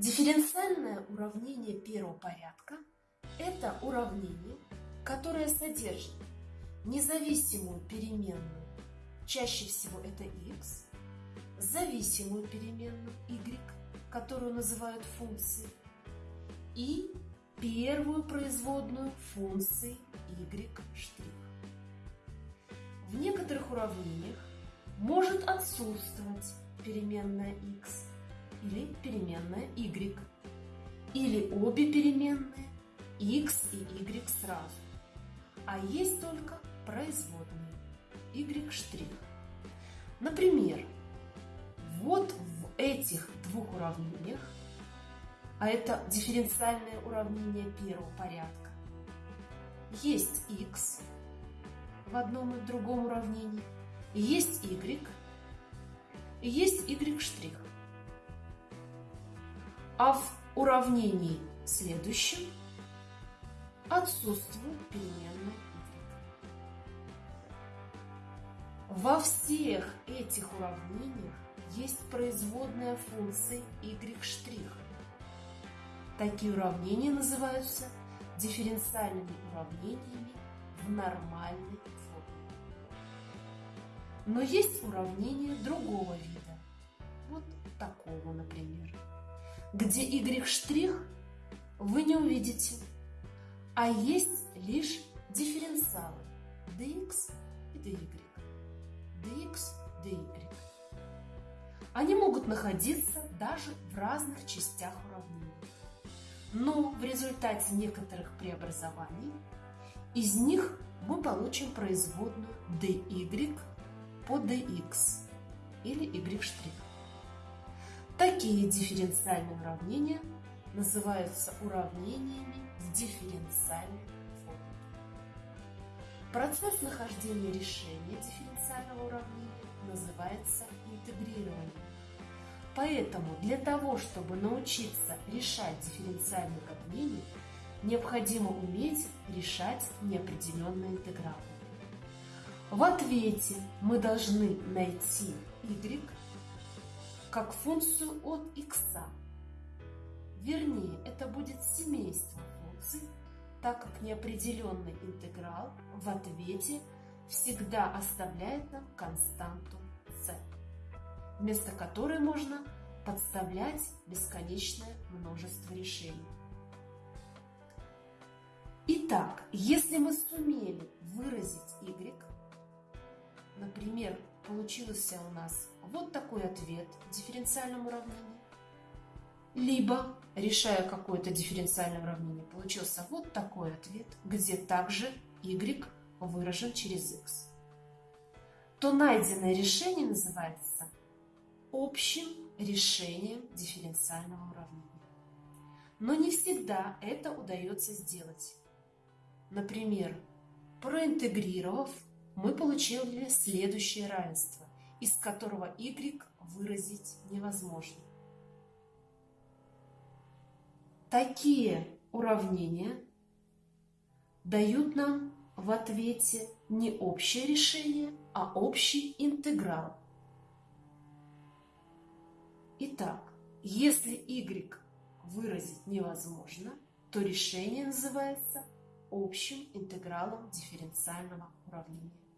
Дифференциальное уравнение первого порядка – это уравнение, которое содержит независимую переменную, чаще всего это x, зависимую переменную y, которую называют функцией, и первую производную функции y'. В некоторых уравнениях может отсутствовать переменная x или переменная y, или обе переменные x и y сразу, а есть только производные y'. Например, вот в этих двух уравнениях, а это дифференциальное уравнение первого порядка, есть x в одном и другом уравнении, есть y, есть y'. А в уравнении следующем отсутствует переменная y. Во всех этих уравнениях есть производная функции y'. Такие уравнения называются дифференциальными уравнениями в нормальной форме. Но есть уравнения другого вида. Вот такого, например, где y' вы не увидите, а есть лишь дифференциалы dx и dy. dx, dy. Они могут находиться даже в разных частях уравнения. Но в результате некоторых преобразований из них мы получим производную dy по dx или y'. Такие дифференциальные уравнения называются уравнениями в дифференциальной форме. Процесс нахождения решения дифференциального уравнения называется интегрированием. Поэтому для того, чтобы научиться решать дифференциальные уравнения, необходимо уметь решать неопределенные интегралы. В ответе мы должны найти y как функцию от x. Вернее, это будет семейство функций, так как неопределенный интеграл в ответе всегда оставляет нам константу c, вместо которой можно подставлять бесконечное множество решений. Итак, если мы сумели выразить y, например, получился у нас вот такой ответ в дифференциальном уравнении, либо, решая какое-то дифференциальное уравнение, получился вот такой ответ, где также y выражен через x, то найденное решение называется общим решением дифференциального уравнения. Но не всегда это удается сделать. Например, проинтегрировав, мы получили следующее равенство, из которого y выразить невозможно. Такие уравнения дают нам в ответе не общее решение, а общий интеграл. Итак, если y выразить невозможно, то решение называется общим интегралом дифференциального уравнения.